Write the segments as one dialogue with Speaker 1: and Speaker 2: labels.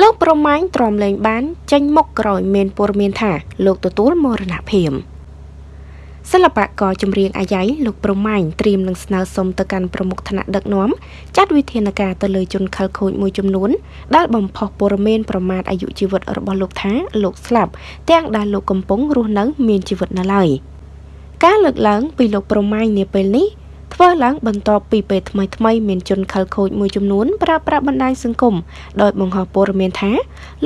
Speaker 1: លោកប្រមាញ់ទ្រាំលែងបាន ចេញមុខក្រោយមានព័ត៌មានថាលោកទទួលមរណភាពសិល្បករចម្រៀងអាយ៉ៃលោកប្រមាញ់ត្រៀមនឹងស្នើសុំទៅកាន់ប្រមុខថ្នាក់ដឹកនាំចាត់វិធានការទៅលើជនខិលខូចមួយចំនួនដែលបំផុសព័ត៌មានប្រមាថអាយុជីវិតរបស់លោកថាលោកស្លាប់ទាំងដែលលោកកំពុងរស់នៅមានជីវិតនៅឡើយការលើកឡើងពីលោកប្រមាញ់នាពេលនេះ ធ្វើឡើងបន្ទាប់ពីពេលថ្មីថ្មីមានជនខិលខូចមួយចំនួនប្រើប្រាស់បណ្ដាញសង្គមដោយបង្ហោះព័ត៌មានថា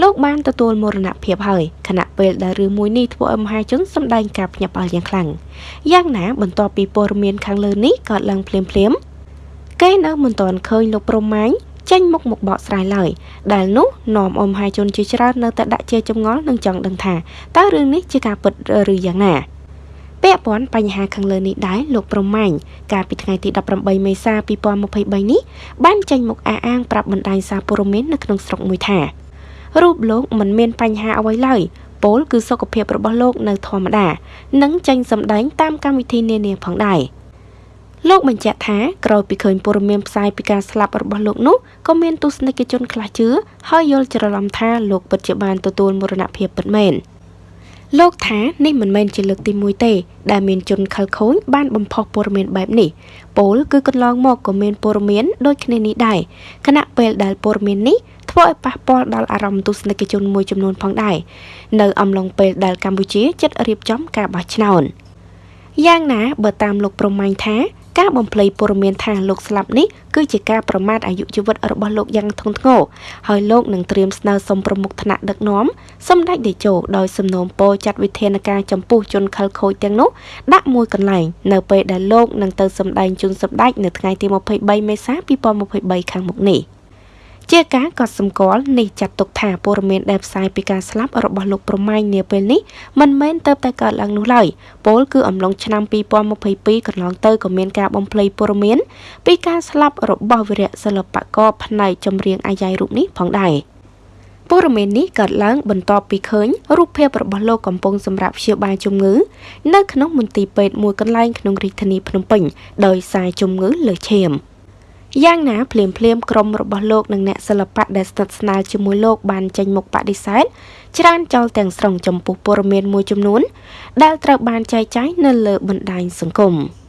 Speaker 1: លោកបានទទួលមរណភាពហើយខណៈពេលដែលរឿងមួយនេះធ្វើឲ្យមហាជនសម្ដែងការភ្ញាក់ផ្អើលយ៉ាងខ្លាំងយ៉ាងណាបន្ទាប់ពីព័ត៌មានខាងលើនេះកើតឡើងភ្លាមភ្លាមគេនៅមិនទាន់ឃើញលោកប្រមាញ់ចេញមុខមកបកស្រាយឡើយដែលនោះនាំអមហាជនជាច្រើននៅតែដាក់ជាចម្ងល់និងចង់ដឹងថាតើរឿងនេះជាការពិតឬយ៉ាងណា ពាក់ព័ន្ធបញ្ហាខាងលើនេះដែរលោកប្រមាញ់កាលពីថ្ងៃទី18មេសា2023នេះបានចេញមុខអះអាងប្រាប់បណ្ដាញសារព័ត៌មាននៅក្នុងស្រុកមួយថារូបលោកមិនមានបញ្ហាអ្វីឡើយពលគឺសុខភាពរបស់លោកនៅធម្មតានិងចេញសម្ដែងតាមកម្មវិធីនានាផងដែរលោកបញ្ជាក់ថាក្រោយពីឃើញព័ត៌មានផ្សាយពីការស្លាប់របស់លោកនោះក៏មានទស្សនិកជនខ្លះជឿហើយយល់ច្រឡំថាលោកពិតជាបានទទួលមរណភាពពិតមែន។ លោកថានេះមិនមែនជាលើកទី1ទេ ដែលមានជនខិលខូចបានបំផុសព័ត៌មានបែបនេះពលគឺកន្លងមកក៏មានព័ត៌មានដូចគ្នានេះដែរខណៈពេលដែលព័ត៌មាននេះធ្វើឲ្យប៉ះពាល់ដល់អារម្មណ៍ទស្សនិកជនមួយចំនួនផងដែរនៅអំឡុងពេលដែលកម្ពុជាជិតរៀបចំការបោះឆ្នោតយ៉ាងណាបើតាមលោកប្រមាញ់ថា ការបំភ្លៃព័ត៌មានថាលោកស្លាប់នេះគឺជាការប្រមាថអាយុជីវិតរបស់លោកយ៉ាងធ្ងន់ធ្ងរហើយលោកនឹងត្រៀមស្នើសុំប្រមុខថ្នាក់ដឹកនាំសម្ដេចតេជោដោយសំណូមពរចាត់វិធានការចំពោះជនខិលខូចទាំងនោះដាក់មួយកន្លែងនៅពេលដែលលោកនឹងទៅសម្ដែងជូនសម្ដេចនៅថ្ងៃទី23មេសា2023ខាងមុខនេះ។ ជាការកត់សម្គាល់នេះចាត់ទុកថាព័ត៌មានដែលផ្សាយពីការស្លាប់របស់លោកប្រមាញ់នាពេលនេះមិនមែនទៅតែកើតឡើងនោះឡើយពលគឺអំឡុងឆ្នាំ2022កន្លងទៅក៏មានការបំភ្លៃព័ត៌មានពីការស្លាប់របស់វីរៈសិល្បករផ្នែកចម្រៀងអាយ៉ៃរូបនេះផងដែរព័ត៌មាននេះកើតឡើងបន្ទាប់ពីឃើញរូបភាពរបស់លោកកំពុងសម្រាប់ព្យាបាលជំងឺនៅក្នុងមន្ទីរពេទ្យមួយកន្លែងក្នុងរាជធានីភ្នំពេញដោយសារជំងឺលើឈាម។ យ៉ាងណាភ្លាមភ្លាមក្រុមរបស់លោកនិងអ្នកសិល្បៈដែលស្និទ្ធស្នាលជាមួយលោកបានចេញមុខបដិសេធច្រើនចោលទាំងស្រុងចំពោះព័ត៌មានមួយចំនួន ដែលត្រូវបានចែកចាយនៅលើបណ្ដាញសង្គម។